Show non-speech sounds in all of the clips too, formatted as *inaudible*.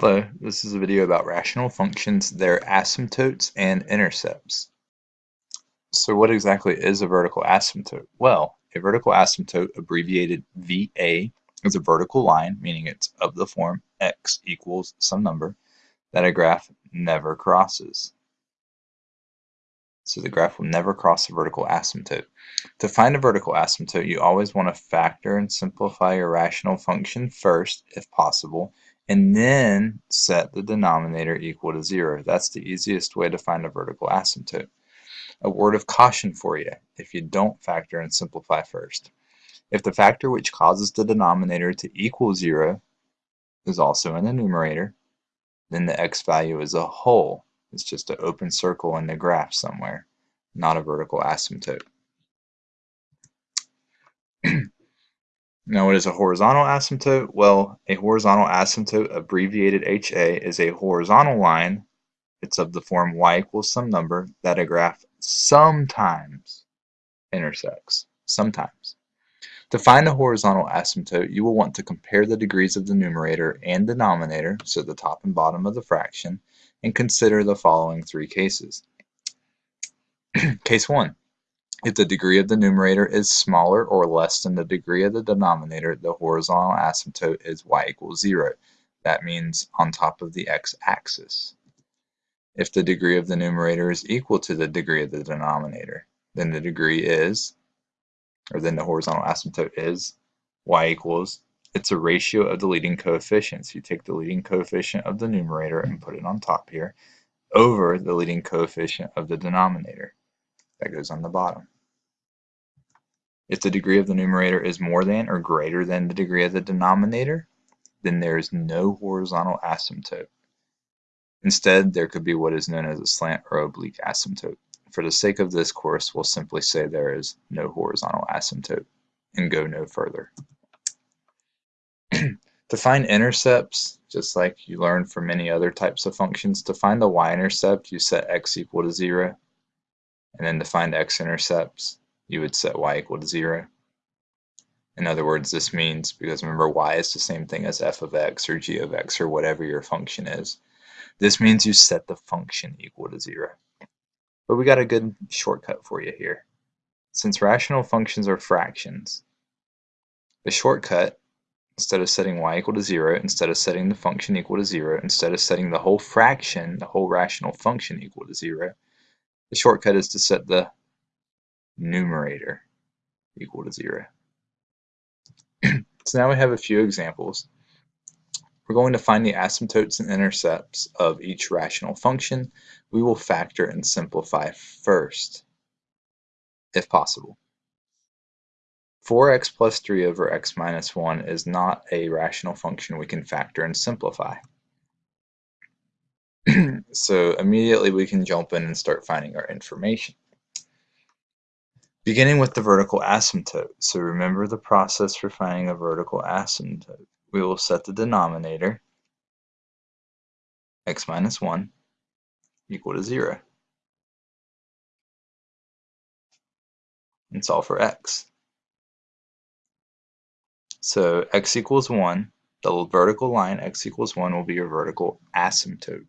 Hello, this is a video about rational functions, their asymptotes and intercepts. So what exactly is a vertical asymptote? Well, a vertical asymptote, abbreviated VA, is a vertical line, meaning it's of the form x equals some number, that a graph never crosses. So the graph will never cross a vertical asymptote. To find a vertical asymptote, you always want to factor and simplify your rational function first, if possible, and then set the denominator equal to zero. That's the easiest way to find a vertical asymptote. A word of caution for you if you don't factor and simplify first. If the factor which causes the denominator to equal zero is also in the numerator, then the x value as a whole is just an open circle in the graph somewhere, not a vertical asymptote. *clears throat* Now, what is a horizontal asymptote? Well, a horizontal asymptote, abbreviated HA, is a horizontal line. It's of the form y equals some number that a graph sometimes intersects. Sometimes. To find a horizontal asymptote, you will want to compare the degrees of the numerator and denominator, so the top and bottom of the fraction, and consider the following three cases. *clears throat* Case 1. If the degree of the numerator is smaller or less than the degree of the denominator, the horizontal asymptote is y equals 0. That means on top of the x-axis. If the degree of the numerator is equal to the degree of the denominator, then the degree is, or then the horizontal asymptote is, y equals, it's a ratio of the leading coefficients. You take the leading coefficient of the numerator and put it on top here, over the leading coefficient of the denominator. That goes on the bottom. If the degree of the numerator is more than or greater than the degree of the denominator, then there is no horizontal asymptote. Instead, there could be what is known as a slant or oblique asymptote. For the sake of this course, we'll simply say there is no horizontal asymptote and go no further. *clears throat* to find intercepts, just like you learned for many other types of functions, to find the y-intercept, you set x equal to 0. And then to find x-intercepts, you would set y equal to 0. In other words, this means, because remember y is the same thing as f of x or g of x or whatever your function is. This means you set the function equal to 0. But we got a good shortcut for you here. Since rational functions are fractions, the shortcut, instead of setting y equal to 0, instead of setting the function equal to 0, instead of setting the whole fraction, the whole rational function equal to 0, the shortcut is to set the numerator equal to 0. *clears throat* so now we have a few examples. We're going to find the asymptotes and intercepts of each rational function. We will factor and simplify first, if possible. 4x plus 3 over x minus 1 is not a rational function we can factor and simplify. *clears throat* so immediately we can jump in and start finding our information. Beginning with the vertical asymptote. So remember the process for finding a vertical asymptote. We will set the denominator, x minus 1, equal to 0. And solve for x. So x equals 1, the vertical line x equals 1 will be your vertical asymptote.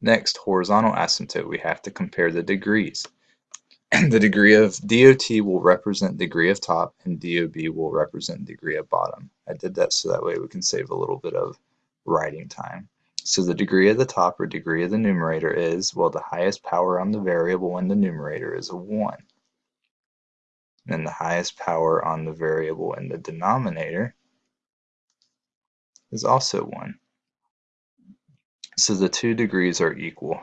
Next, horizontal asymptote, we have to compare the degrees. *clears throat* the degree of DOT will represent degree of top and DOB will represent degree of bottom. I did that so that way we can save a little bit of writing time. So the degree of the top or degree of the numerator is, well, the highest power on the variable in the numerator is a 1. And the highest power on the variable in the denominator is also 1. So the two degrees are equal.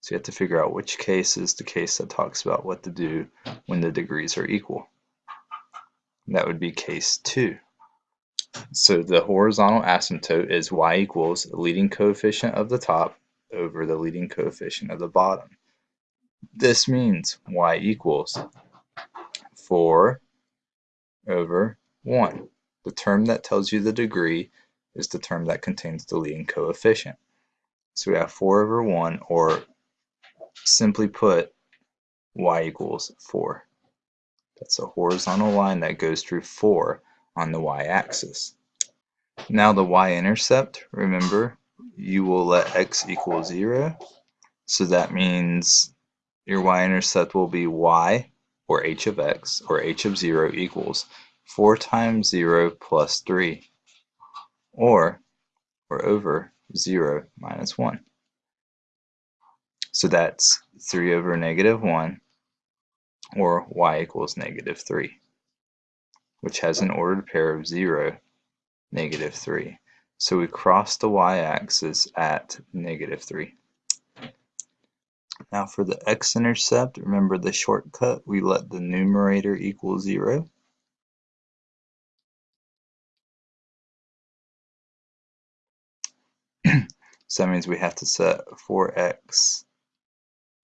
So you have to figure out which case is the case that talks about what to do when the degrees are equal. And that would be case 2. So the horizontal asymptote is y equals leading coefficient of the top over the leading coefficient of the bottom. This means y equals 4 over 1. The term that tells you the degree is the term that contains the leading coefficient. So we have 4 over 1, or simply put, y equals 4. That's a horizontal line that goes through 4 on the y-axis. Now the y-intercept, remember, you will let x equal 0. So that means your y-intercept will be y, or h of x, or h of 0 equals 4 times 0 plus 3, or, or over 0 minus 1. So that's 3 over negative 1, or y equals negative 3, which has an ordered pair of 0, negative 3. So we cross the y-axis at negative 3. Now for the x-intercept, remember the shortcut, we let the numerator equal 0. So that means we have to set 4x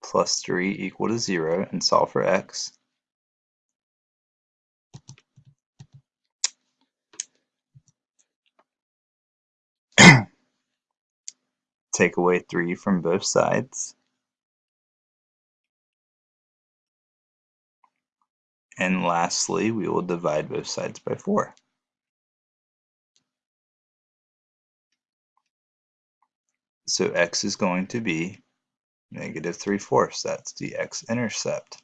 plus 3 equal to 0 and solve for x. *coughs* Take away 3 from both sides. And lastly, we will divide both sides by 4. So x is going to be negative 3 fourths. That's the x-intercept.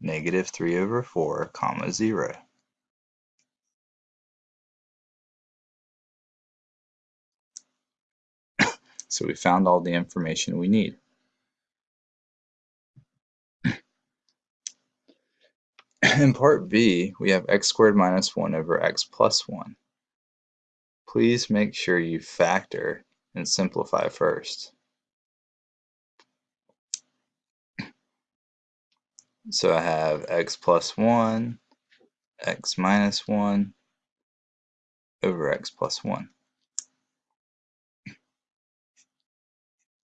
Negative 3 over 4, comma 0. *coughs* so we found all the information we need. *coughs* In part B, we have x squared minus 1 over x plus 1. Please make sure you factor and simplify first. So I have x plus 1, x minus 1 over x plus 1.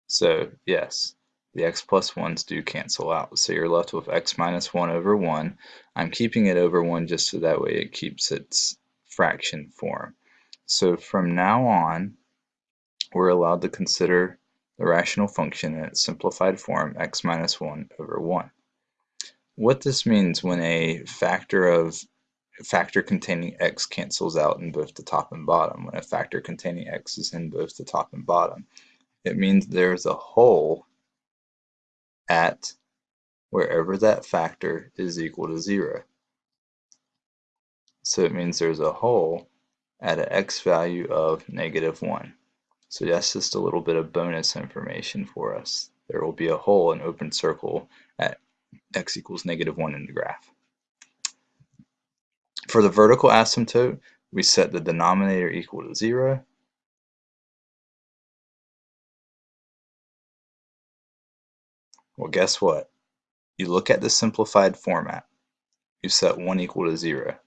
So yes, the x plus 1's do cancel out. So you're left with x minus 1 over 1. I'm keeping it over 1 just so that way it keeps its fraction form. So from now on, we're allowed to consider the rational function in its simplified form x minus 1 over 1. What this means when a factor of factor containing x cancels out in both the top and bottom, when a factor containing x is in both the top and bottom, it means there's a hole at wherever that factor is equal to 0. So it means there's a hole at an x value of negative 1. So that's just a little bit of bonus information for us. There will be a hole, an open circle, at x equals negative 1 in the graph. For the vertical asymptote, we set the denominator equal to 0. Well, guess what? You look at the simplified format. You set 1 equal to 0.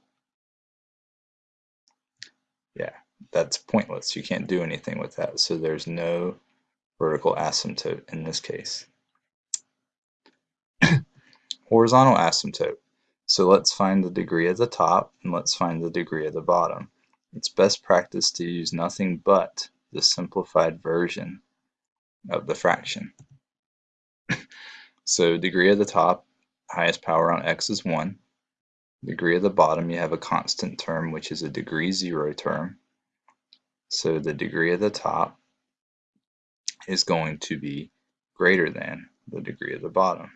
Yeah, that's pointless. You can't do anything with that. So there's no vertical asymptote in this case. *clears throat* Horizontal asymptote. So let's find the degree at the top and let's find the degree at the bottom. It's best practice to use nothing but the simplified version of the fraction. *clears throat* so degree at the top, highest power on x is 1. Degree at the bottom, you have a constant term, which is a degree 0 term. So the degree at the top is going to be greater than the degree at the bottom.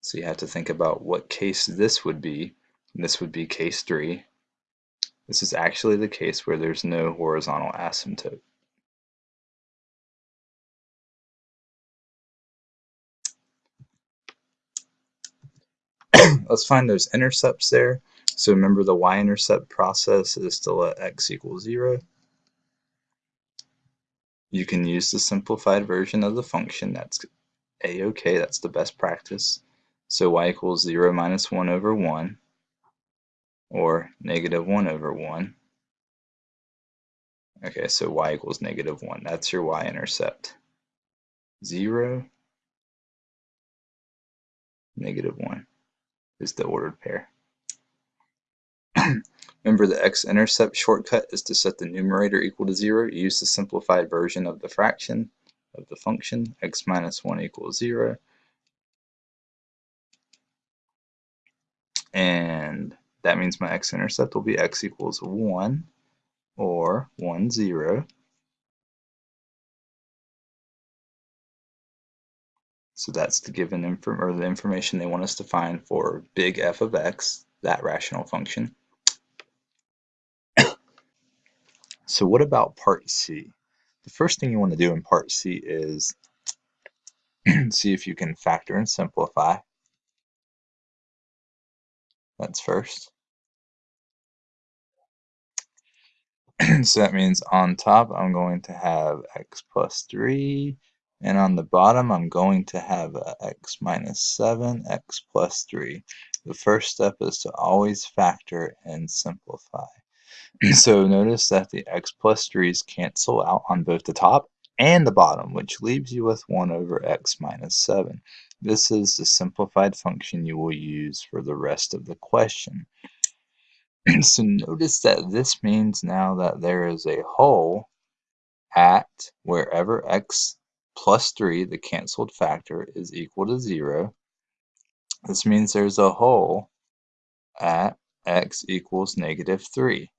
So you have to think about what case this would be. This would be case 3. This is actually the case where there's no horizontal asymptote. Let's find those intercepts there. So remember the y-intercept process is to let x equal 0. You can use the simplified version of the function. That's a-okay. That's the best practice. So y equals 0 minus 1 over 1, or negative 1 over 1. Okay, so y equals negative 1. That's your y-intercept. 0, negative 1 is the ordered pair. *clears throat* Remember the x-intercept shortcut is to set the numerator equal to 0. Use the simplified version of the fraction of the function x minus 1 equals 0. And that means my x-intercept will be x equals 1 or 1, 0. So that's the given inform or the information they want us to find for big f of x, that rational function. So what about part C? The first thing you want to do in part C is *clears throat* see if you can factor and simplify. That's first. *clears throat* so that means on top I'm going to have x plus 3 and on the bottom I'm going to have x minus 7 x plus 3. The first step is to always factor and simplify. *clears throat* so notice that the x plus 3's cancel out on both the top and the bottom which leaves you with 1 over x minus 7. This is the simplified function you will use for the rest of the question. *clears throat* so notice that this means now that there is a hole at wherever x plus 3, the canceled factor, is equal to 0. This means there's a hole at x equals negative 3.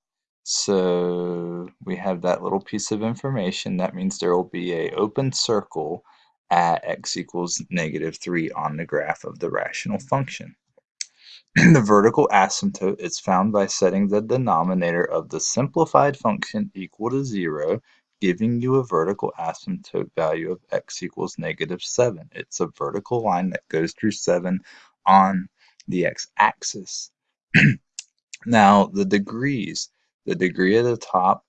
So we have that little piece of information. That means there will be a open circle at x equals negative 3 on the graph of the rational function. *clears throat* the vertical asymptote is found by setting the denominator of the simplified function equal to 0, giving you a vertical asymptote value of x equals negative 7. It's a vertical line that goes through 7 on the x-axis. *clears throat* now, the degrees. The degree of the top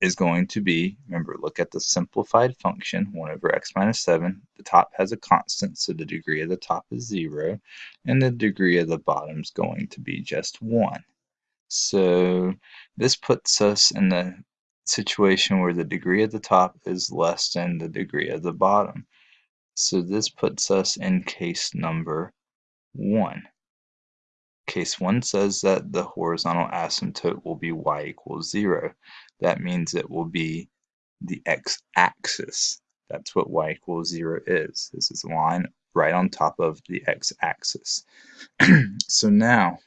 is going to be, remember, look at the simplified function, 1 over x minus 7. The top has a constant, so the degree of the top is 0, and the degree of the bottom is going to be just 1. So this puts us in the situation where the degree of the top is less than the degree of the bottom. So this puts us in case number 1. Case 1 says that the horizontal asymptote will be y equals 0. That means it will be the x-axis. That's what y equals 0 is. This is a line right on top of the x-axis. *clears throat* so now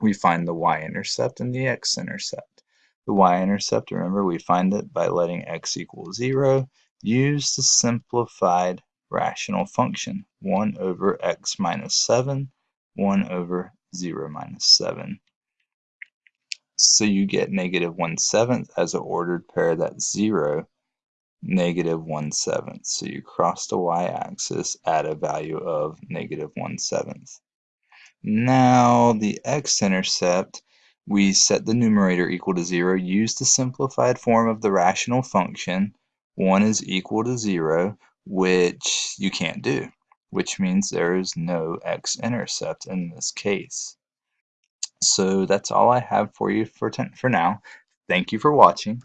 we find the y-intercept and the x-intercept. The y-intercept, remember, we find it by letting x equal 0. Use the simplified rational function, 1 over x minus 7 1 over 0 minus 7. So you get negative 1 seventh as an ordered pair, that's 0, negative 1 seventh. So you cross the y-axis at a value of negative 1 seventh. Now the x-intercept, we set the numerator equal to 0, use the simplified form of the rational function, 1 is equal to 0, which you can't do which means there is no x-intercept in this case. So that's all I have for you for, for now. Thank you for watching.